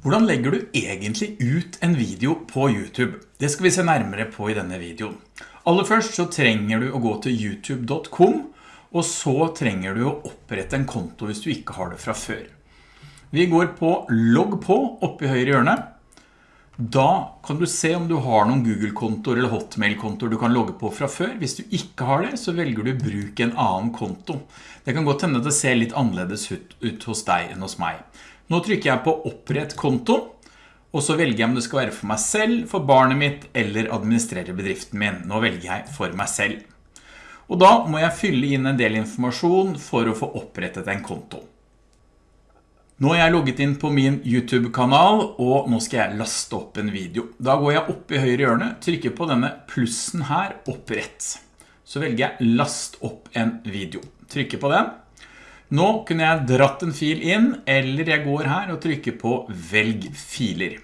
Hvordan legger du egentlig ut en video på YouTube? Det skal vi se nærmere på i denne videoen. Aller først så trenger du å gå til youtube.com, og så trenger du å opprette en konto hvis du ikke har det fra før. Vi går på logg på oppe i høyre hjørne. Da kan du se om du har noen Google-kontoer eller Hotmail-kontoer du kan logge på fra før. Hvis du ikke har det, så velger du bruk en annen konto. Det kan godt hende at det ser litt annerledes ut, ut hos deg enn hos meg. Nå trykker jeg på opprett konto, og så velger jeg om det skal være for meg selv, for barnet mitt eller administrere bedriften min. Nå velger jeg for meg selv. Og da må jeg fylle inn en del informasjon for å få opprettet en konto. Nå er jeg logget inn på min YouTube-kanal, og nå skal jeg laste opp en video. Da går jeg opp i høyre hjørne, trykker på denne plussen her, opprett. Så velger jeg last opp en video. Trykker på den. Nå kunne jeg dratt en fil inn, eller jeg går her og trykker på velg filer.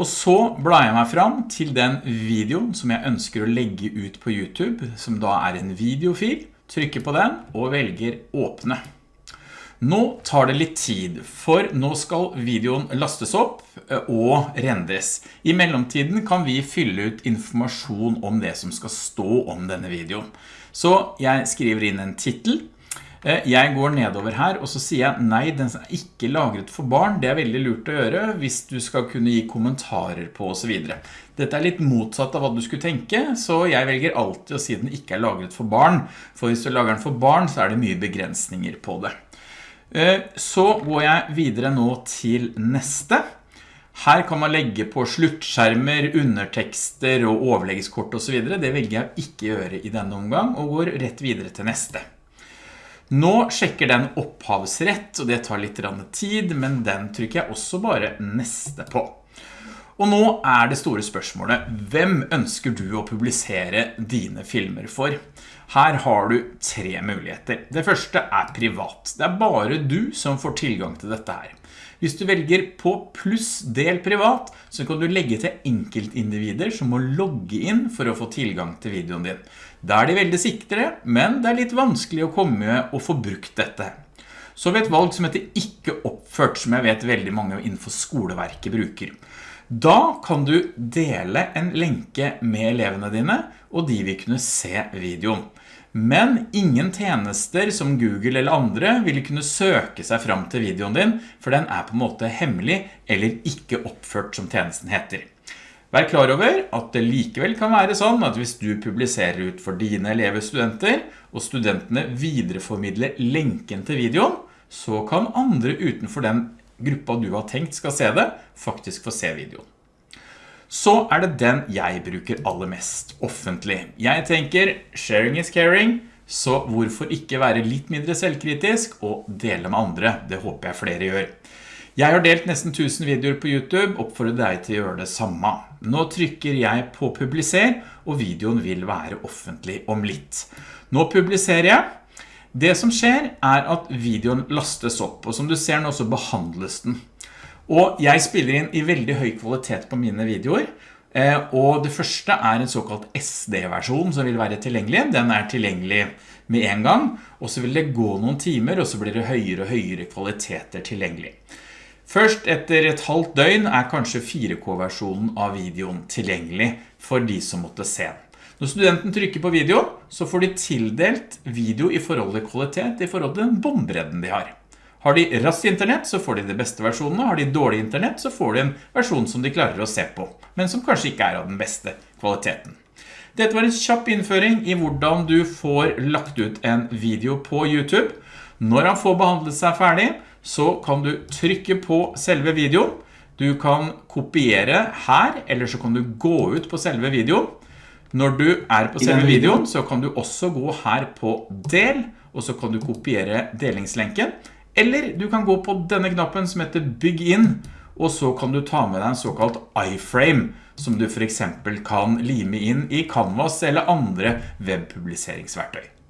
Og så blar jeg meg fram til den videoen som jeg ønsker å legge ut på YouTube, som da er en videofil. Trykker på den og velger åpne. Nå tar det litt tid, for nå skal videoen lastes opp eh, og rendres. I mellomtiden kan vi fylle ut informasjon om det som skal stå om denne videoen. Så jeg skriver inn en titel, jeg går nedover her, og så sier jeg nei, den er ikke lagret for barn. Det er veldig lurt å gjøre hvis du skal kunne gi kommentarer på og så videre. Dette er litt motsatt av hva du skulle tenke, så jeg velger alltid å si den ikke er lagret for barn. For hvis du lager den for barn, så er det mye begrensninger på det. Eh, så går jeg videre nå til neste. Her kan man legge på sluttskjermer, undertekster og overleggskort og så videre. Det velger jeg ikke gjøre i denne omgang, og går rett videre til neste. Nå sjekker den opphavsrett, og det tar litt tid, men den trykker jeg også bare neste på. Og nå er det store spørsmålet, hvem ønsker du å publisere dine filmer for? Her har du tre muligheter. Det første er privat. Det er bare du som får tilgang til dette her. Hvis du velger på pluss del privat, så kan du legge til enkeltindivider som må logge inn for å få tilgang til videoen din. Da er de veldig sikre, men det er litt vanskelig å komme og få brukt dette. Så har vi et valg som heter ikke oppført, som jeg vet veldig mange innenfor skoleverket bruker. Da kan du dele en lenke med elevene dine, og de vil kunne se videoen. Men ingen tjenester som Google eller andre vil kunne søke seg fram til videoen din, for den er på en måte hemmelig eller ikke oppført som tjenesten heter. Vær klar over at det likevel kan være sånn at hvis du publiserer ut for dine elever studenter, og studentene videreformidler lenken til videoen, så kan andre utenfor den gruppa du har tenkt skal se det, faktisk får se videoen så er det den jeg bruker aller mest offentlig. Jeg tenker sharing is caring, så hvorfor ikke være litt mindre selvkritisk og dele med andre? Det håper jeg flere gjør. Jeg har delt nesten 1000 videoer på YouTube, oppfordrer deg til å gjøre det samme. Nå trykker jeg på publiser, og videoen vil være offentlig om litt. Nå publiserer jeg. Det som skjer er at videoen lastes opp, og som du ser nå så behandles den. Og jeg spiller inn i veldig høy kvalitet på mine videoer, eh, og det første er en såkalt SD-versjon som vil være tilgjengelig. Den er tilgjengelig med en gang, og så vil det gå noen timer, og så blir det høyere og høyere kvaliteter tilgjengelig. Først etter et halvt døgn er kanskje 4K-versjonen av videoen tilgjengelig for de som måtte se den. Når studenten trykker på video, så får de tildelt video i forhold til kvalitet, i forhold til den bombredden de har. Har de raskt internett, så får de de beste versjonene. Har de dårlig internett, så får de en versjon som de klarer å se på, men som kanskje ikke er av den beste kvaliteten. Dette var en kjapp innføring i hvordan du får lagt ut en video på YouTube. Når han får behandlet seg ferdig, så kan du trykke på selve videoen. Du kan kopiere her, eller så kan du gå ut på selve videoen. Når du er på selve videoen, så kan du også gå her på del, og så kan du kopiere delingslenken. Eller du kan gå på denne knappen som heter Bygg inn, og så kan du ta med deg en såkalt iframe, som du for eksempel kan lime inn i Canvas eller andre webpubliseringsverktøy.